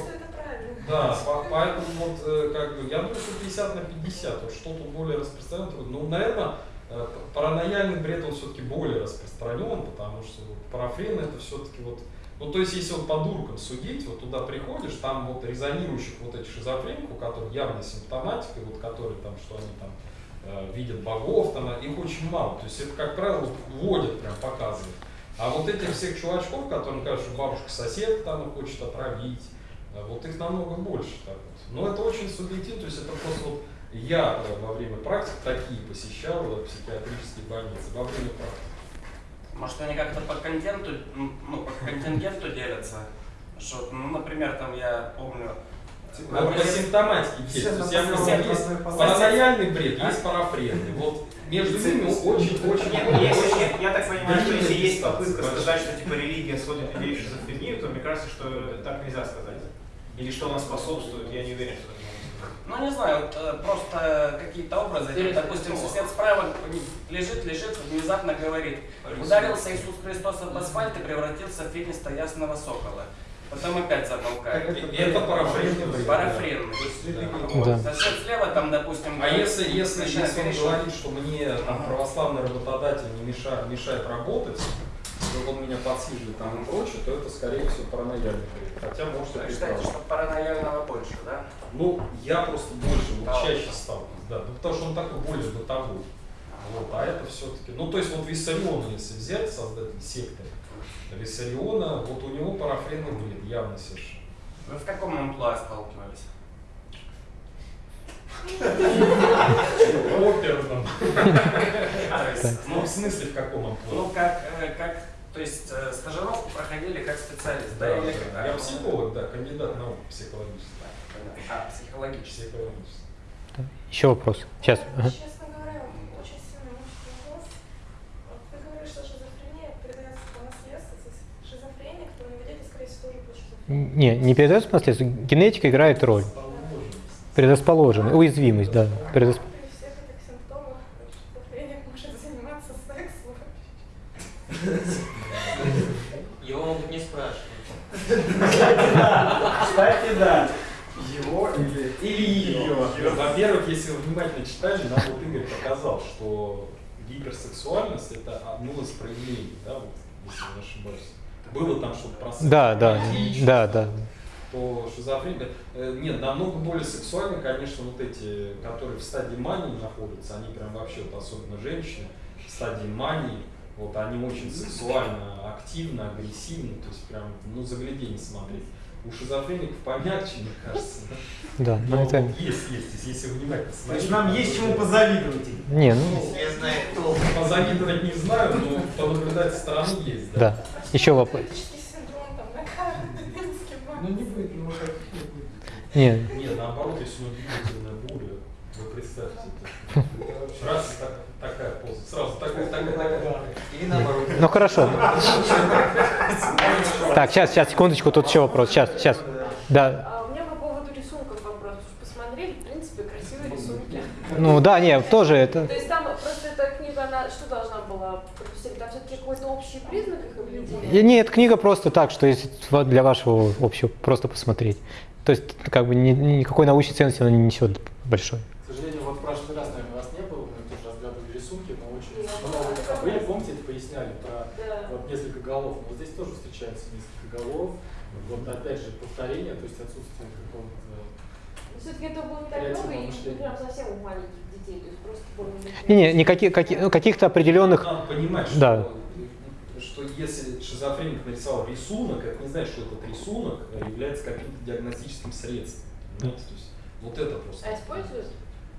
да, по- поэтому вот э, как бы, я думаю, что 50 на 50, вот что тут более распространено, ну, наверное, э, паранояльный бред, он все-таки более распространен, потому что вот, парафрен это все-таки вот, ну, то есть, если вот по дуркам судить, вот туда приходишь, там вот резонирующих вот этих шизофреников, у которых явная симптоматика, вот которые там, что они там видят богов, там, их очень мало, то есть, это, как правило, вот вводят, прям показывают. А вот этих всех чувачков, которым что бабушка сосед там хочет отравить, э, вот их намного больше. Так вот. Но это очень субъективно, то есть это просто вот я э, во время практик такие посещал э, психиатрические больницы, во время практики. Может, они как-то по контенту, ну, по контингенту делятся? Что, ну, например, там я помню... А вот по симптоматике есть. То есть я говорю, есть паранояльный бред, есть парафренный. Вот между ними очень-очень я, я так понимаю, что если есть попытка сказать, что типа религия сводит людей в шизофрению, то мне кажется, что так нельзя сказать. Или что она способствует, я не уверен, что сказать. Ну, не знаю, э, просто какие-то образы. Интересно, Допустим, сосед справа лежит, лежит, внезапно говорит, ударился Иисус Христос об асфальт и превратился в финиста ясного сокола. Потом опять замолкает. И это парафренный. Парафренный. Да. Сосед слева там, допустим, А если, если, начинает если он говорит, что мне там, православный работодатель не мешает, мешает работать, что он меня подсиживает там и прочее, то это скорее всего паранояльный. Хотя может и Считаете, прекрасно. что паранояльного больше, да? Ну, я просто больше, вот чаще сталкиваюсь, да. Ну, потому что он такой более бытовой. Вот, а это все-таки. Ну, то есть вот Виссариона, если взять, создатель секты, Виссариона, вот у него парафренный бред, явно совершенно. Вы в каком амплуа столкнулись? Оперном. Есть, Ну, в смысле, в каком Ну, амплуа? как, э, как, то есть э, стажировку проходили как специалист, да? Или как? Я психолог, да, кандидат наук психологических. А, психологический. Психологических. Еще вопрос. Сейчас. Ага. Честно говоря, очень сильно мучит вопрос. Вот ты говоришь, что шизофрения передается по наследству. То есть шизофреник, то не ведете, скорее всего, тоже будет шизофрения. Не, не передается по наследству. Генетика играет роль. Предрасположенность, уязвимость, да. Предрасп-. Его могут не спрашивать. Кстати, да. Его или, или ее. Во-первых, если вы внимательно читали, нам вот Игорь показал, что гиперсексуальность это одно из проявлений, да, вот, если не ошибаюсь. Было там что-то про Да, да, да, да. То шизофрения, э, нет, намного более сексуальны, конечно, вот эти, которые в стадии мании находятся, они прям вообще, вот, особенно женщины, в стадии мании, вот они очень сексуально активны, агрессивны, то есть прям, ну, загляденье смотреть. У шизофреников помягче, мне кажется. Да, Но это- вот есть, есть, если внимательно То смотреть. есть нам есть чему позавидовать. Не, ну, Я знаю, кто. Позавидовать не знаю, но понаблюдать со стороны есть, да. да. Еще вопрос. Политический синдром, там, на каждый римский Ну не будет, ну как не будет. Не, Нет, наоборот, если у него двигательная буря, вы представьте это. Раз так- такая поза, сразу такая, такая, такая. Или наоборот. ну хорошо. Так, сейчас, сейчас, секундочку, тут еще вопрос. Сейчас, сейчас. Да. А у меня по поводу рисунков вопрос. Уж посмотрели, в принципе, красивые рисунки. Ну да, не, тоже это. То есть там просто эта книга, она что должна была пропустить? Там все-таки какой-то общий признак их определения? И Не, эта книга просто так, что для вашего общего просто посмотреть. То есть, как бы ни- ни- никакой научной ценности она не несет большой. К сожалению, вот в прошлый раз, наверное, вас не было, мы тоже разглядывали рисунки, но очень много были, как помните, это поясняли про Да. вот несколько голов. Но вот здесь тоже встречается несколько голов. Вот опять же повторение, то есть отсутствие какого-то Все-таки это было не так много, и не прям совсем у маленьких детей, то есть просто более-менее. Не, не, никаких, каких, ну, каких-то определенных. Надо понимать, что, Да. что если шизофреник нарисовал рисунок, это не значит, что этот рисунок является каким-то диагностическим средством. Понимаете? То есть, вот это просто. А используют?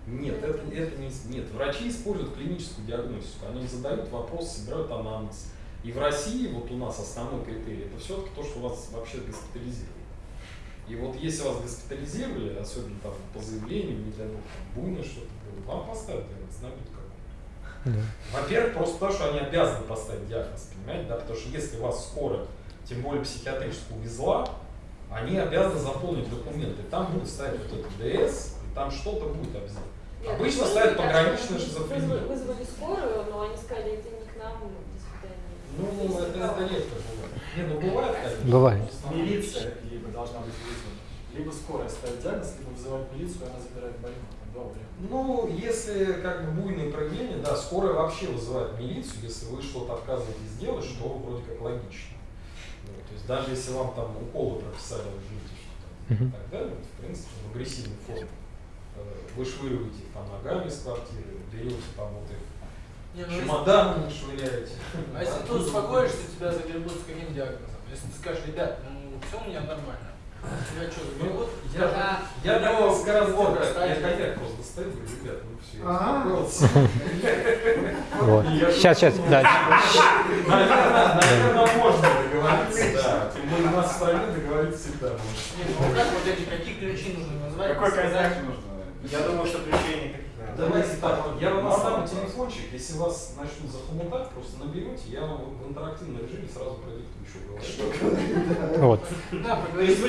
Нет, это, это не, нет. Врачи используют клиническую диагностику. Они задают вопрос, собирают анамнез. И в России, вот у нас основной критерий, это все-таки то, что вас вообще госпитализировали. И вот если вас госпитализировали, особенно там по заявлению, не дай бог, там буйное что-то было, вам поставят диагноз, набьют Во-первых, просто потому, что они обязаны поставить диагноз, понимаете, да, потому что если вас скоро, тем более психиатрическую увезла, они обязаны заполнить документы, там будут ставить вот этот ДС, и там что-то будет обязательно. Нет, Обычно ну, ставят так, пограничную шизофрению. Вызвали, вызвали скорую, но они сказали, это не к нам, до свидания. Ну, это, это редко бывает. Не, ну бывает, конечно. Бывает. Милиция либо должна быть вызвана, либо скорая ставит диагноз, либо вызывает милицию, и она забирает больного. Ну, если как бы буйные проявления, да, скорая вообще вызывает милицию, если вы что-то отказываетесь делать, что вроде как логично. Вот, то есть даже если вам там уколы прописали, вы ждете, что там и так далее, вот, в принципе, в агрессивной форме, э, вышвыриваете их там ногами из квартиры, берете там вот их Не, ну, если- чемоданами швыряете. А если ты успокоишься, тебя загребут с каким диагнозом? Если ты скажешь, ребят, ну все у меня нормально. Я, Скажут, я «У так него несколько раз делал, бога я ставили». коньяк просто говорю, ребят, ну все, я. Вот. Я Сейчас, сейчас, да. Наверное, наверное, можно договориться, да. Тем более у нас в стране договориться всегда можно. Не, ну как вот эти, какие ключи нужно назвать? Какой коньяк нужно? Я думаю, что ключей никаких. Давайте так, я вам оставлю телефончик, если вас начнут захомутать, просто наберете, я вам в интерактивном режиме сразу продиктую, что говорить. Вот.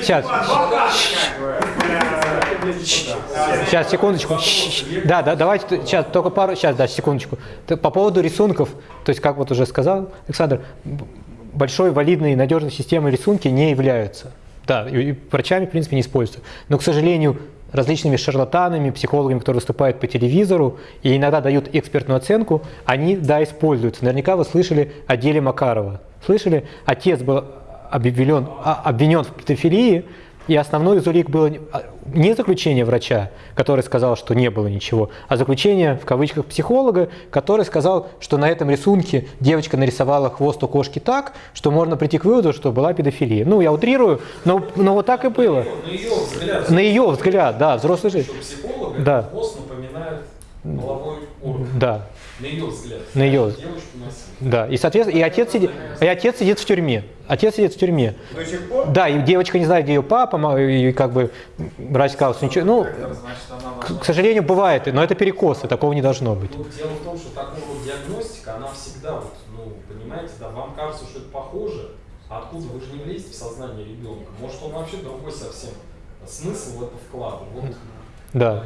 Сейчас. Сейчас. Сейчас, секундочку. Да, да, давайте сейчас только пару, сейчас, да, секундочку. По поводу рисунков, то есть, как вот уже сказал Александр, большой валидной и надежной системой рисунки не являются. Да, и врачами, в принципе, не используются. Но, к сожалению, различными шарлатанами, психологами, которые выступают по телевизору и иногда дают экспертную оценку, они, да, используются. Наверняка вы слышали о деле Макарова. Слышали? Отец был обвинен, а- обвинен в педофилии, и основной из улик было не- а, не заключение врача, который сказал, что не было ничего, а заключение, в кавычках, психолога, который сказал, что на этом рисунке девочка нарисовала хвост у кошки так, что можно прийти к выводу, что была педофилия. Ну, я утрирую, но, но вот так и было. На ее взгляд. На ее взгляд, да, взрослый жизнь. Да. хвост напоминает половой орган. Да. На ее взгляд. На ее. Да, и, соответственно, и отец, сидит, и отец сидит в тюрьме. Отец сидит в тюрьме. До сих пор? Да, и девочка не знает, где ее папа, и как бы врач сказал, что ничего. Ну, к, к сожалению, бывает, но это перекосы, такого не должно быть. Ну, дело в том, что такого диагностика, она всегда, вот, ну, понимаете, да, вам кажется, что это похоже, а откуда вы же не влезете в сознание ребенка? Может, он вообще другой совсем смысл в это вкладывает. Вот, Да.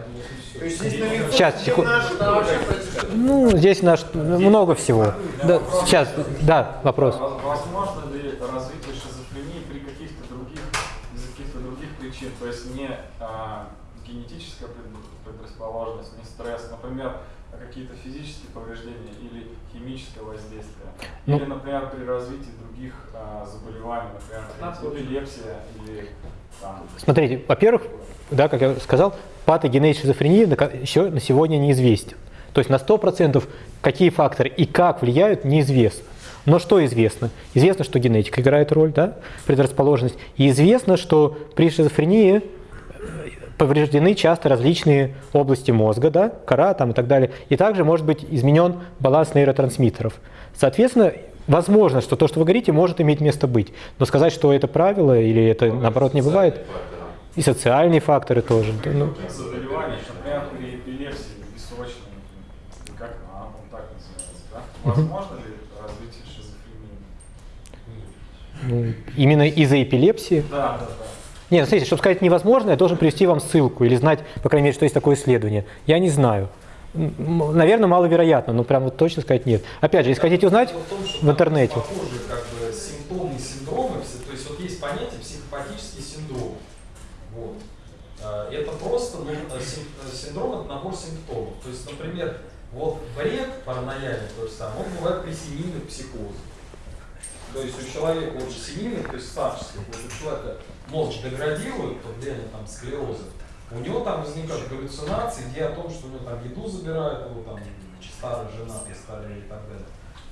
То есть здесь наверху Сейчас, ошибка. Ну, здесь наш, много всего. Да, сейчас, да, вопрос. Воз- Возможно ли развитие шизофрении при каких-то других, из каких-то других причин, то есть не а, генетическая пред- предрасположенность, не стресс, например, а какие-то физические повреждения или химическое воздействие, Ну. или, например, при развитии других а, заболеваний, например, эпилепсия или там, Смотрите, во-первых, да, как я сказал, патогенез шизофрении еще на сегодня неизвестен. То есть на 100% какие факторы и как влияют, неизвестно. Но что известно? Известно, что генетика играет роль, да, предрасположенность. И известно, что при шизофрении э, повреждены часто различные области мозга, да, кора там и так далее. И также может быть изменен баланс нейротрансмиттеров. Соответственно, возможно, что то, что вы говорите, может иметь место быть. Но сказать, что это правило или это наоборот не бывает, и социальные факторы тоже. да, ну. других заболеваний, например, при эпилепсии бессрочной, как она так называется, да? Возможно ли развитие шизофрении? Ну, Именно из-за эпилепсии? Да, да, да. Нет, ну, смотрите, чтобы сказать невозможно, я должен привести вам ссылку или знать, по крайней мере, что есть такое исследование. Я не знаю. Наверное, маловероятно, но прям вот точно сказать нет. Опять же, если хотите узнать, в интернете. Похожие как бы симптомы, синдромы, все- то есть вот есть понятие психопатический синдром. Вот. А, Это просто ну, э, э, синдром это набор симптомов. То есть, например, вот бред паранояльный, то же самое, он бывает при семейных психозах. То есть у человека вот семейных, то есть старческих, вот у человека мозг деградирует влиянием там склероза, у него там возникают галлюцинации, где о том, что у него там еду забирают, его там старая жена постарее и так далее.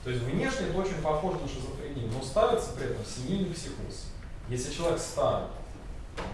То есть внешне это очень похоже на шизофрению, но ставится при этом семейный психоз. Если человек старый,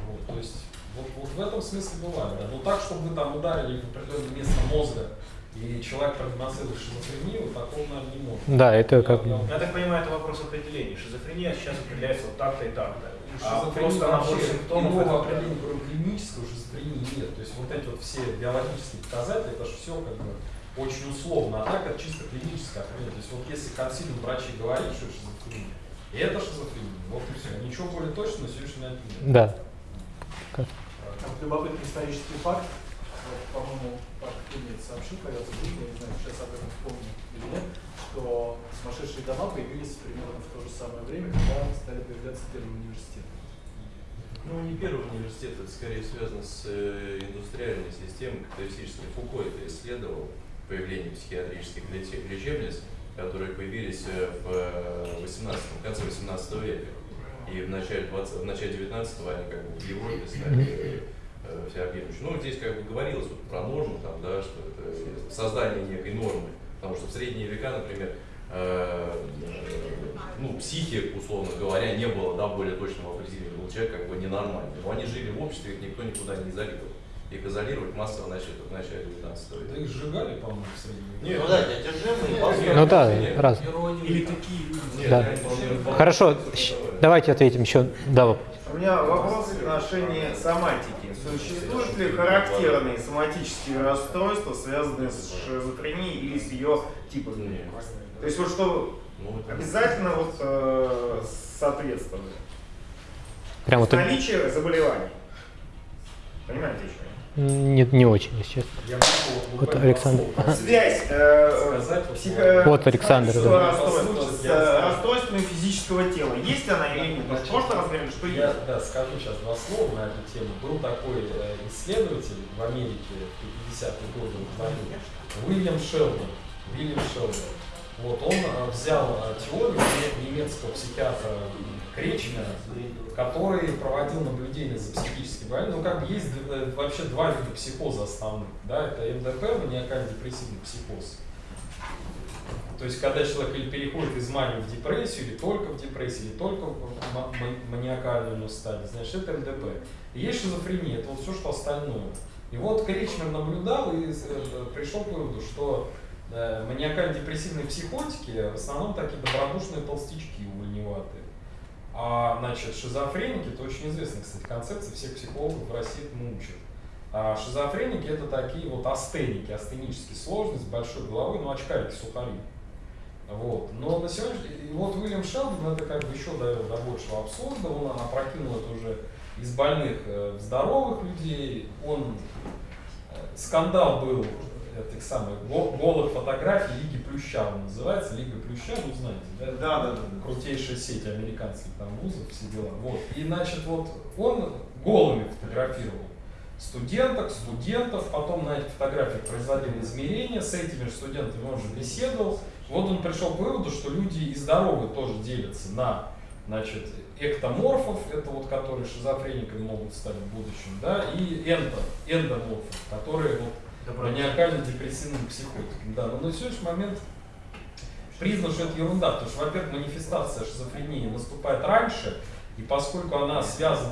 вот, то есть вот, вот в этом смысле бывает. Да. Но так, чтобы вы там ударили в определенное место мозга, и человек продемонстрировал шизофрению, такого, наверное, не может. Да, это как бы- Я так понимаю, это вопрос определения. Шизофрения сейчас определяется вот так-то и так-то. А Шизофрения просто набор симптомов иного это определения, кроме клинического шизофрении нет. То есть вот эти вот все биологические показатели, это же все как бы очень условно. А так это чисто клиническое определение. То есть вот если консилиум врачей говорит, что это шизофрения, и это шизофрения. Вот и все. Ничего более точного на сегодняшний момент нет. Да. Там любопытный исторический факт. Вот, по-моему, Паш Кузнец сообщил когда-то я не знаю, сейчас об этом вспомню или нет, что сумасшедшие дома появились примерно в то же самое время, когда стали появляться первые университеты. Ну, не первый университет, это скорее связано с э, индустриальной системой капиталистической. Фуко это исследовал, появление психиатрических лече- лечебниц, которые появились э, в 18 в конце 18 века. И в начале, 20, в начале 19 они как бы в Европе стали э, всеобъемлющими. Ну, здесь как бы говорилось вот про норму, там, да, что это создание некой нормы. Потому что в средние века, например, э, э, ну, психик, условно говоря, не было да, более точного определения. Был человек как бы ненормальный. Но они жили в обществе, их никто никуда не изолировал. Их изолировать массово начали в начале 19 века. Да их сжигали, по-моему, в среднем. Нет, Ну да, неодержимые, Ну да, раз. Или такие люди. Да. Хорошо, давайте ответим еще. Да. У меня вопрос в отношении соматики. Существуют ли характерные соматические расстройства, связанные с шизофренией или с ее типами? То есть вот что обязательно вот э, соответствует. Прям вот Наличие заболеваний. Понимаете, что я? Не, не очень, если честно. Я могу Вот Александр. Связь э, сказать, психо- Вот Александр, да. расстройства с Я э, физического тела. Есть она или нет? В прошлый раз говорили, что Я есть. да, скажу сейчас два слова на эту тему. Был такой э, исследователь в Америке в 50-е годы, звонил, Уильям Шелдон. Уильям Шелдон. Вот, он э, взял э, теорию не- немецкого психиатра Кречмера, который проводил наблюдение за психически больными. Ну, как бы есть э, вообще два вида психоза основных. Да? Это МДП, маниакально-депрессивный психоз. То есть, когда человек или переходит из мании в депрессию, или только в депрессии, или только в ма- ма- маниакальную стадию, значит, это МДП. И есть шизофрения, это вот все, что остальное. И вот Кричмер наблюдал и э, пришел к выводу, что э, маниакально-депрессивные психотики в основном такие добродушные толстячки увольневатые. А, значит, шизофреники, это очень известная, кстати, концепция, всех психологов в России этому учат. А шизофреники это такие вот астеники, астенические сложности, большой головой, ну очкарики, сухари. Вот. Но на сегодня, и вот Уильям Шелдон это как бы еще довел до большего абсурда, он опрокинул это уже из больных э, в здоровых людей, он э, скандал был этих самых го- голых фотографий Лиги Плюща, он называется, Лига Плюща, ну знаете, да? Да, да, да. Крутейшая сеть американских там вузов, все дела. Вот. И значит, вот он голыми фотографировал студенток, студентов, потом на этих фотографиях производил измерения, с этими же студентами он же беседовал. Вот он пришел к выводу, что люди и здоровые тоже делятся на значит, эктоморфов, это вот которые шизофрениками могут стать в будущем, да, и эндо, эндоморфов, которые вот маниакально-депрессивными психотиками. Да, но на сегодняшний момент признано, что это ерунда, потому что, во-первых, манифестация шизофрении наступает раньше, и поскольку она связана